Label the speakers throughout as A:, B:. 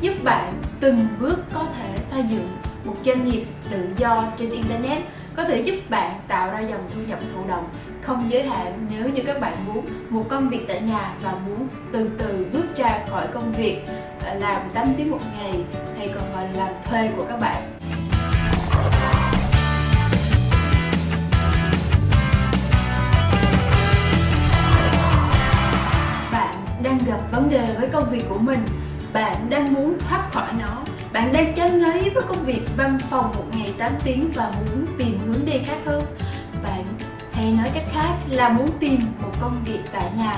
A: giúp bạn từng bước có thể xây dựng một doanh nghiệp tự do trên Internet, có thể giúp bạn tạo ra dòng thu nhập thụ động. Không giới hạn nếu như các bạn muốn một công việc tại nhà và muốn từ từ bước ra khỏi công việc à, làm 8 tiếng một ngày hay còn gọi là làm thuê của các bạn. Bạn đang gặp vấn đề với công việc của mình bạn đang muốn thoát khỏi nó. Bạn đang chán ngấy với công việc văn phòng một ngày 8 tiếng và muốn tìm hướng đi khác hơn. Bạn hay nói cách khác là muốn tìm một công việc tại nhà.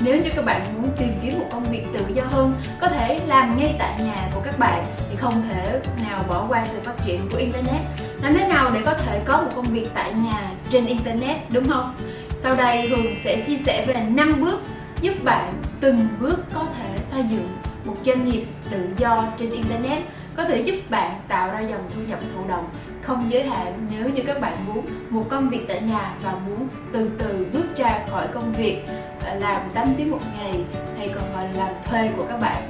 A: Nếu như các bạn muốn tìm kiếm một công việc tự do hơn, có thể làm ngay tại nhà của các bạn thì không thể nào bỏ qua sự phát triển của internet. Làm thế nào để có thể có một công việc tại nhà trên internet, đúng không? Sau đây hường sẽ chia sẻ về 5 bước giúp bạn từng bước có thể xây dựng một doanh nghiệp tự do trên internet có thể giúp bạn tạo ra dòng thu nhập thụ động, không giới hạn nếu như các bạn muốn một công việc tại nhà và muốn từ từ bước ra khỏi công việc à, làm 8 tiếng một ngày hay còn gọi là làm thuê của các bạn.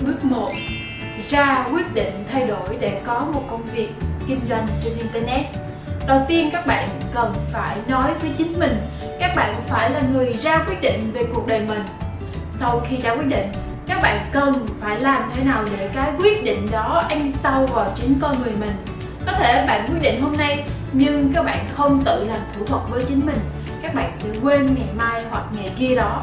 A: Bước 1 ra quyết định thay đổi để có một công việc kinh doanh trên internet. Đầu tiên, các bạn cần phải nói với chính mình, các bạn phải là người ra quyết định về cuộc đời mình. Sau khi ra quyết định các bạn cần phải làm thế nào để cái quyết định đó ăn sâu vào chính con người mình? Có thể bạn quyết định hôm nay, nhưng các bạn không tự làm thủ thuật với chính mình. Các bạn sẽ quên ngày mai hoặc ngày kia đó.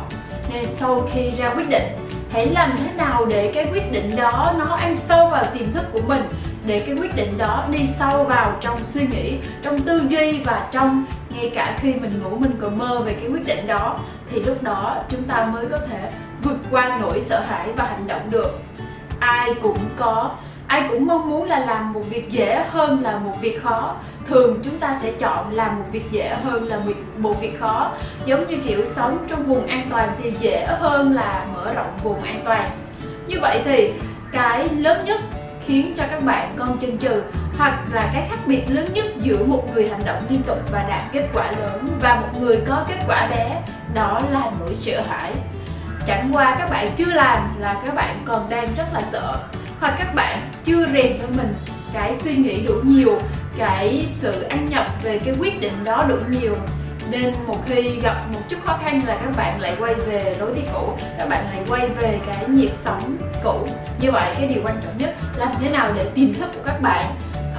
A: Nên sau khi ra quyết định, hãy làm thế nào để cái quyết định đó nó ăn sâu vào tiềm thức của mình, để cái quyết định đó đi sâu vào trong suy nghĩ, trong tư duy và trong ngay cả khi mình ngủ mình còn mơ về cái quyết định đó, thì lúc đó chúng ta mới có thể vượt qua nỗi sợ hãi và hành động được. Ai cũng có, ai cũng mong muốn là làm một việc dễ hơn là một việc khó. Thường chúng ta sẽ chọn làm một việc dễ hơn là một việc khó. Giống như kiểu sống trong vùng an toàn thì dễ hơn là mở rộng vùng an toàn. Như vậy thì cái lớn nhất khiến cho các bạn con chần chừ hoặc là cái khác biệt lớn nhất giữa một người hành động liên tục và đạt kết quả lớn và một người có kết quả bé, đó là nỗi sợ hãi chẳng qua các bạn chưa làm là các bạn còn đang rất là sợ. Hoặc các bạn chưa rèn cho mình cái suy nghĩ đủ nhiều cái sự ăn nhập về cái quyết định đó đủ nhiều. Nên một khi gặp một chút khó khăn là các bạn lại quay về lối đi cũ các bạn lại quay về cái nhịp sống cũ. Như vậy cái điều quan trọng nhất làm thế nào để tiềm thức của các bạn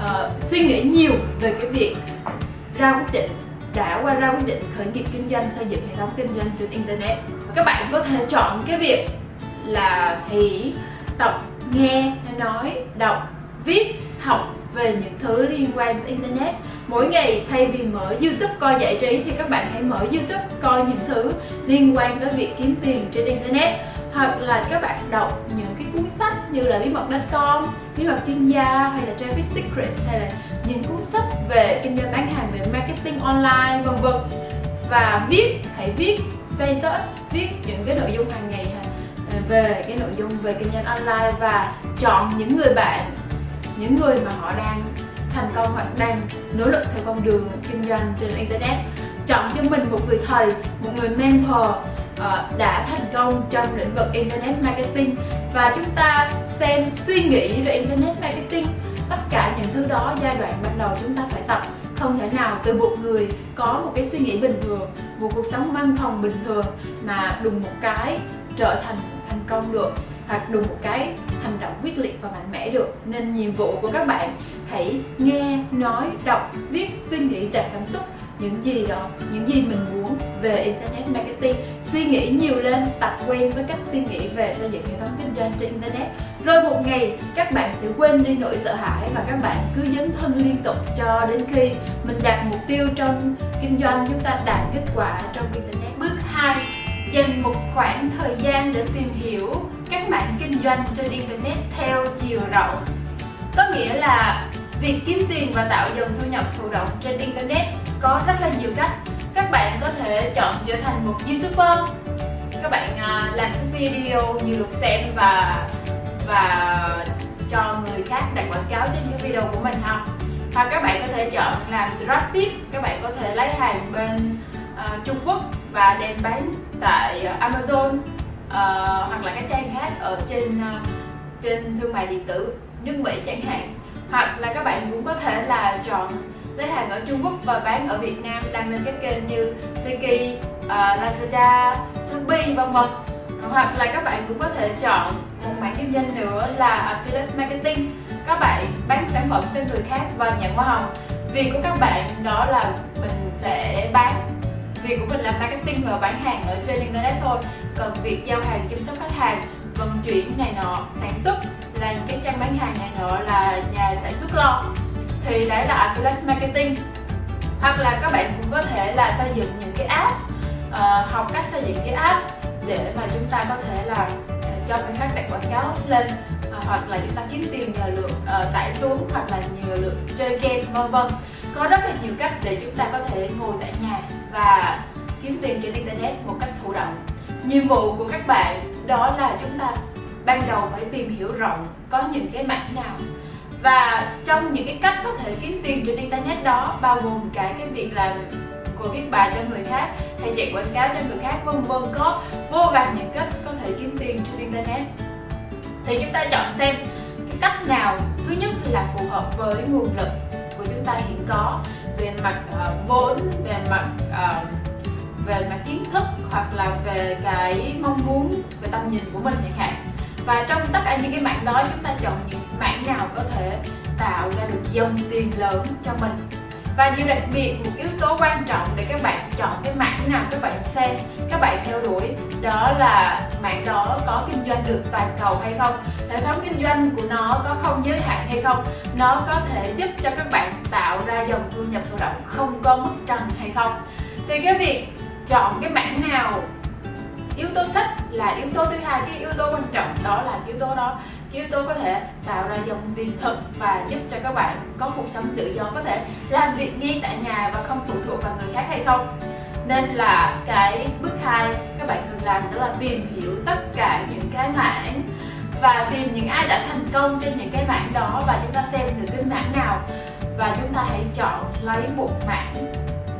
A: uh, suy nghĩ nhiều về cái việc ra quyết định đã qua ra quyết định khởi nghiệp kinh doanh xây dựng hệ thống kinh doanh trên internet các bạn có thể chọn cái việc là hỉ, tập, nghe, nói, đọc, viết, học về những thứ liên quan tới internet. Mỗi ngày, thay vì mở youtube coi giải trí, thì các bạn hãy mở youtube coi những thứ liên quan tới việc kiếm tiền trên internet. Hoặc là các bạn đọc những cái cuốn sách như là bí mật.com bí mật chuyên gia, hay là traffic secrets, hay là những cuốn sách về kinh doanh bán hàng, về marketing online, vân vân và viết hãy viết status viết những cái nội dung hàng ngày à, về cái nội dung về kinh doanh online và chọn những người bạn những người mà họ đang thành công hoặc đang nỗ lực theo con đường kinh doanh trên internet. Chọn cho mình một người thầy một người mentor uh, đã thành công trong lĩnh vực internet marketing. Và chúng ta xem suy nghĩ về internet marketing tất cả những thứ đó giai đoạn ban đầu chúng ta phải tập. Không thể nào từ một người có một cái suy nghĩ bình thường, một cuộc sống văn phòng bình thường mà đùng một cái trở thành thành công được hoặc đùng một cái hành động quyết liệt và mạnh mẽ được. Nên nhiệm vụ của các bạn hãy nghe, nói, đọc, viết, suy nghĩ đạt cảm xúc những gì đó, những gì mình muốn về internet marketing. Suy nghĩ nhiều lên, tập quen với cách suy nghĩ về xây dựng hệ thống kinh doanh trên internet. Rồi một ngày, các bạn sẽ quên đi nỗi sợ hãi và các bạn cứ dấn thân liên tục cho đến khi mình đạt mục tiêu trong kinh doanh, chúng ta đạt kết quả trong internet. Bước 2 dành một khoảng thời gian để tìm hiểu các bạn kinh doanh trên internet theo chiều rộng. Có nghĩa là việc kiếm tiền và tạo dòng thu nhập thụ động trên internet có rất là nhiều cách các bạn có thể chọn trở thành một youtuber. Các bạn à, làm cái video nhiều lượt xem và và cho người khác đặt quảng cáo trên cái video của mình ha. Hoặc các bạn có thể chọn làm dropship các bạn có thể lấy hàng bên uh, Trung Quốc và đem bán tại uh, Amazon uh, hoặc là các trang khác ở trên uh, trên thương mại điện tử nước Mỹ chẳng hạn. Hoặc là các bạn cũng có thể là chọn lấy hàng ở Trung Quốc và bán ở Việt Nam đăng lên các kênh như Tiki, uh, Lazada, Shopee vân vân. Hoặc là các bạn cũng có thể chọn một mảng kinh doanh nữa là affiliate marketing. Các bạn bán sản phẩm cho người khác và nhận hoa hồng. Việc của các bạn đó là mình sẽ bán. Việc của mình là marketing và bán hàng ở trên internet thôi. Còn việc giao hàng chăm sóc khách hàng vận chuyển này nọ sản xuất là những cái trang bán hàng này nọ là nhà sản xuất lo thì đấy là affiliate marketing. Hoặc là các bạn cũng có thể là xây dựng những cái app uh, học cách xây dựng cái app để mà chúng ta có thể là uh, cho người khác đặt quảng cáo lên uh, hoặc là chúng ta kiếm tiền nhờ lượt uh, tải xuống hoặc là nhờ lượt chơi game vân vân. Có rất là nhiều cách để chúng ta có thể ngồi tại nhà và kiếm tiền trên internet một cách thụ động. Nhiệm vụ của các bạn đó là chúng ta ban đầu phải tìm hiểu rộng có những cái mảng nào và trong những cái cách có thể kiếm tiền trên internet đó bao gồm cả cái việc làm cô viết bài cho người khác hay chạy quảng cáo cho người khác vân vân có vô vàn những cách có thể kiếm tiền trên internet. Thì chúng ta chọn xem cái cách nào thứ nhất là phù hợp với nguồn lực của chúng ta hiện có về mặt uh, vốn về mặt uh, về mặt kiến thức hoặc là về cái mong muốn về tầm nhìn của mình chẳng hạn. Và trong tất cả những cái mạng đó chúng ta chọn những mảng nào có thể tạo ra được dòng tiền lớn cho mình. Và điều đặc biệt, một yếu tố quan trọng để các bạn chọn cái mảng nào các bạn xem, các bạn theo đuổi, đó là mảng đó có kinh doanh được toàn cầu hay không, hệ thống kinh doanh của nó có không giới hạn hay không, nó có thể giúp cho các bạn tạo ra dòng thu nhập thụ động không có mức trần hay không. Thì cái việc chọn cái mảng nào, yếu tố thích là yếu tố thứ hai, cái yếu tố quan trọng đó là yếu tố đó chứ tôi có thể tạo ra dòng tiền thật và giúp cho các bạn có cuộc sống tự do, có thể làm việc ngay tại nhà và không phụ thuộc vào người khác hay không. Nên là cái bước hai các bạn cần làm đó là tìm hiểu tất cả những cái mảng và tìm những ai đã thành công trên những cái mảng đó và chúng ta xem được cái mảng nào. Và chúng ta hãy chọn lấy một mảng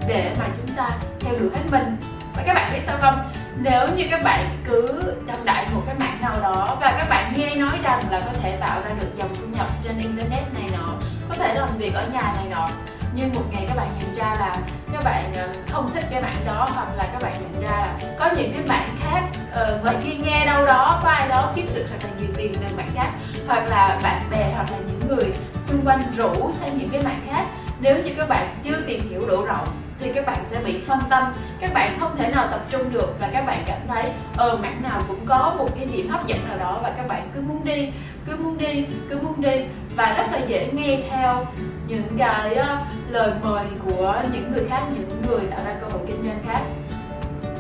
A: để mà chúng ta theo đuổi hết mình. Và các bạn biết sao không? Nếu như các bạn cứ trong đại một cái mạng nào đó và các bạn nghe nói rằng là có thể tạo ra được dòng thu nhập trên internet này nọ có thể làm việc ở nhà này nọ nhưng một ngày các bạn nhận ra là các bạn ờ, không thích cái mạng đó hoặc là các bạn nhận ra là có những cái mạng khác uh, ngoài kia nghe đâu đó có ai đó kiếm được thật là nhiều tiền từ mạng khác hoặc là bạn bè hoặc là những người xung quanh rủ sang những cái mạng khác. Nếu như các bạn chưa tìm hiểu đủ rộng thì các bạn sẽ bị phân tâm. Các bạn không thể nào tập trung được và các bạn cảm thấy ờ mảng nào cũng có một cái điểm hấp dẫn nào đó và các bạn cứ muốn đi, cứ muốn đi, cứ muốn đi. Và rất là dễ nghe theo những cái ờ, lời mời của những người khác, những người tạo ra cơ hội kinh doanh khác.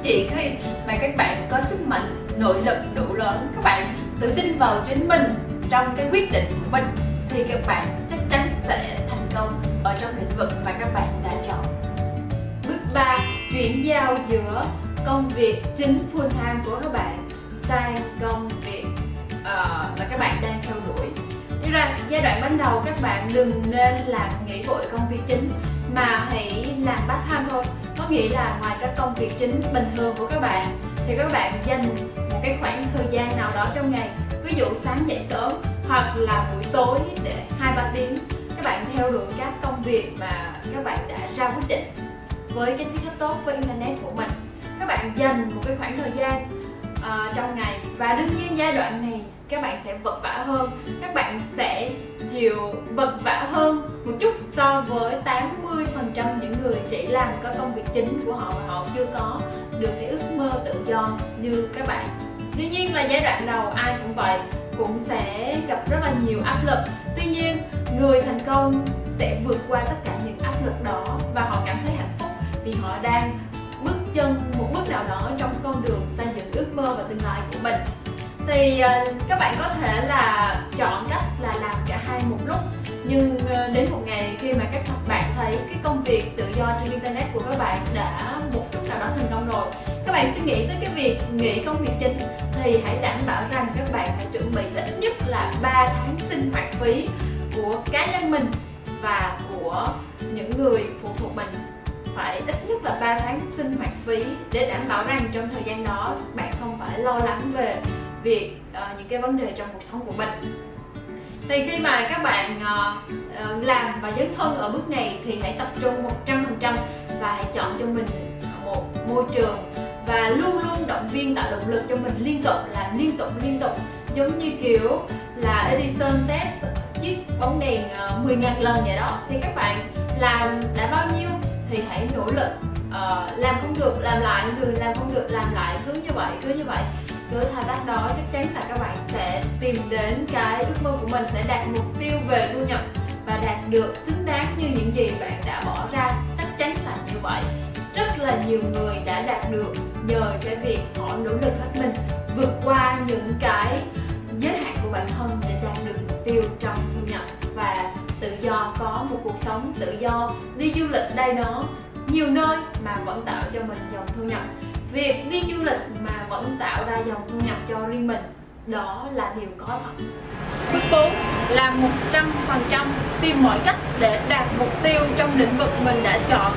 A: Chỉ khi mà các bạn có sức mạnh, nội lực đủ lớn, các bạn tự tin vào chính mình trong cái quyết định của mình, thì các bạn chắc chắn sẽ thành công ở trong lĩnh vực mà các bạn đã chọn và chuyển giao giữa công việc chính full time của các bạn sang công việc uh, mà các bạn đang theo đuổi. Đi ra giai đoạn ban đầu các bạn đừng nên làm nghỉ vội công việc chính mà hãy làm part time thôi. Có nghĩa là ngoài các công việc chính bình thường của các bạn thì các bạn dành một cái khoảng thời gian nào đó trong ngày ví dụ sáng dậy sớm hoặc là buổi tối để hai ba tiếng các bạn theo đuổi các công việc mà các bạn đã ra quyết định với cái chiếc laptop với internet của mình. Các bạn dành một cái khoảng thời gian uh, trong ngày và đương nhiên giai đoạn này các bạn sẽ vật vả hơn. Các bạn sẽ chịu vật vả hơn một chút so với 80% những người chỉ làm có công việc chính của họ và họ chưa có được cái ước mơ tự do như các bạn. Đương nhiên là giai đoạn đầu ai cũng vậy cũng sẽ gặp rất là nhiều áp lực. Tuy nhiên người thành công sẽ vượt qua tất cả những áp lực đó vì họ đang bước chân, một bước nào đó trong con đường xây dựng ước mơ và tương lai của mình. Thì ờ, các bạn có thể là chọn cách là làm cả hai một lúc. Nhưng ờ, đến một ngày khi mà các bạn thấy cái công việc tự do trên internet của các bạn đã một chút nào đó thành công rồi, các bạn suy nghĩ tới cái việc nghỉ công việc chính, thì hãy đảm bảo rằng các bạn phải chuẩn bị ít nhất là 3 tháng sinh hoạt phí của cá nhân mình và của những người phụ thuộc mình phải ít nhất là 3 tháng sinh hoạt phí để đảm bảo rằng trong thời gian đó bạn không phải lo lắng về việc uh, những cái vấn đề trong cuộc sống của mình. Thì khi mà các bạn uh, làm và dấn thân ở bước này thì hãy tập trung 100% và hãy chọn cho mình một môi trường và luôn luôn động viên tạo động lực cho mình liên tục làm liên tục liên tục. Giống như kiểu là Edison test chiếc bóng đèn 10.000 lần vậy đó. Thì các bạn làm đã bao nhiêu thì hãy nỗ lực uh, làm không được làm lại người làm không được làm lại cứ như vậy cứ như vậy. Với thao tác đó chắc chắn là các bạn sẽ tìm đến cái ước mơ của mình sẽ đạt mục tiêu về thu nhập và đạt được xứng đáng như những gì bạn đã bỏ ra. Chắc chắn là như vậy. Rất là nhiều người đã đạt được nhờ cái việc họ nỗ lực hết mình vượt qua những cái giới hạn của bản thân để đạt được mục tiêu trong thu nhập. Và tự do có một cuộc sống tự do, đi du lịch đây đó, nhiều nơi mà vẫn tạo cho mình dòng thu nhập. Việc đi du lịch mà vẫn tạo ra dòng thu nhập cho riêng mình, đó là điều có thật. Bước 4 là 100% tìm mọi cách để đạt mục tiêu trong lĩnh vực mình đã chọn.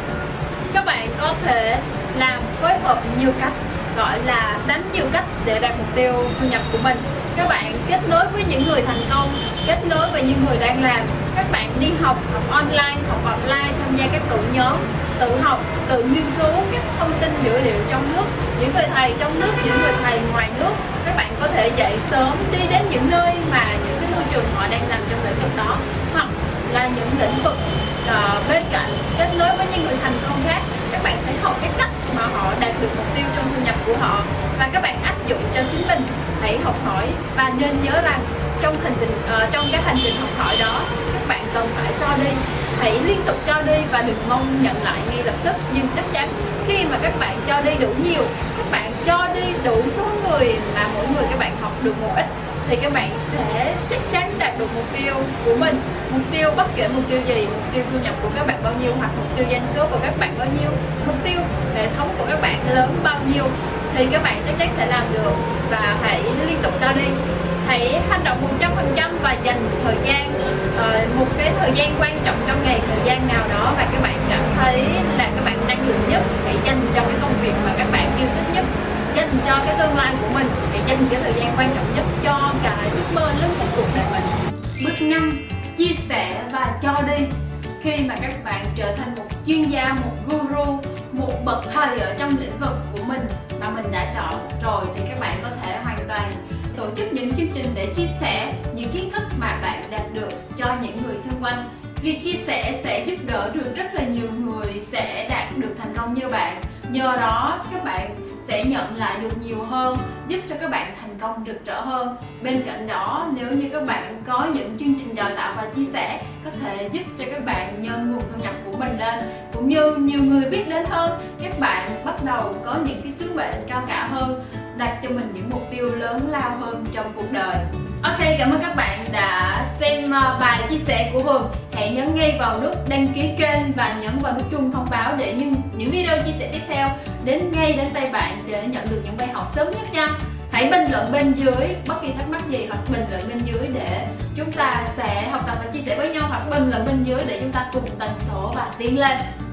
A: Các bạn có thể làm phối hợp nhiều cách, gọi là đánh nhiều cách để đạt mục tiêu thu nhập của mình. Các bạn kết nối với những người thành công, kết nối với những người đang làm các bạn đi học học online học offline tham gia các đội nhóm tự học tự nghiên cứu các thông tin dữ liệu trong nước. Những người thầy trong nước những người thầy ngoài nước các bạn có thể dậy sớm đi đến những nơi mà những cái môi trường họ đang làm trong lĩnh vực đó hoặc là những lĩnh vực uh, bên cạnh kết nối với những người thành công khác. Các bạn sẽ học cái cách mà họ đạt được mục tiêu trong thu nhập của họ và các bạn áp dụng cho chính mình. Hãy học hỏi và nên nhớ rằng trong hành trình uh, ờ, trong cái hành trình học hỏi đó cần phải cho đi. Hãy liên tục cho đi và đừng mong nhận lại ngay lập tức. Nhưng chắc chắn, khi mà các bạn cho đi đủ nhiều, các bạn cho đi đủ số người mà mỗi người các bạn học được một ít, thì các bạn sẽ chắc chắn đạt được mục tiêu của mình. Mục tiêu bất kể mục tiêu gì, mục tiêu thu nhập của các bạn bao nhiêu, hoặc mục tiêu doanh số của các bạn bao nhiêu, mục tiêu hệ thống của các bạn lớn bao nhiêu, thì các bạn chắc chắn sẽ làm được. Và hãy liên tục cho đi hãy hành động 100% và dành thời gian ờ, một cái thời gian quan trọng trong ngày, thời gian nào đó và các bạn cảm thấy là các bạn năng lượng nhất, hãy dành cho cái công việc mà các bạn yêu thích nhất, dành cho cái tương lai của mình, hãy dành cái thời gian quan trọng nhất cho cái ước mơ lớn nhất cuộc đời mình. Bước 5 chia sẻ và cho đi. Khi mà các bạn trở thành một chuyên gia, một guru, một bậc thầy ở trong lĩnh vực của mình mà mình đã chọn rồi thì các bạn có thể hoàn toàn tổ chức những chương trình để chia sẻ những kiến thức mà bạn đạt được cho những người xung quanh. Việc chia sẻ sẽ giúp đỡ được rất là nhiều người sẽ đạt được thành công như bạn. Nhờ đó, các bạn sẽ nhận lại được nhiều hơn, giúp cho các bạn thành công rực rỡ hơn. Bên cạnh đó, nếu như các bạn có những chương trình đào tạo và chia sẻ, có thể giúp cho các bạn nhân nguồn thu nhập của mình lên. Cũng như nhiều người biết đến hơn, các bạn bắt đầu có những cái sứ mệnh cao cả hơn đặt cho mình những mục tiêu lớn lao hơn trong cuộc đời. Ok, cảm ơn các bạn đã xem ờ, bài chia sẻ của Vườn Hãy nhấn ngay vào nút đăng ký kênh và nhấn vào nút chuông thông báo để những, những video chia sẻ tiếp theo đến ngay đến tay bạn để nhận được những bài học sớm nhất nha. Hãy bình luận bên dưới bất kỳ thắc mắc gì hoặc bình luận bên dưới để chúng ta sẽ học tập và chia sẻ với nhau hoặc bình luận bên dưới để chúng ta cùng tần số và tiến lên.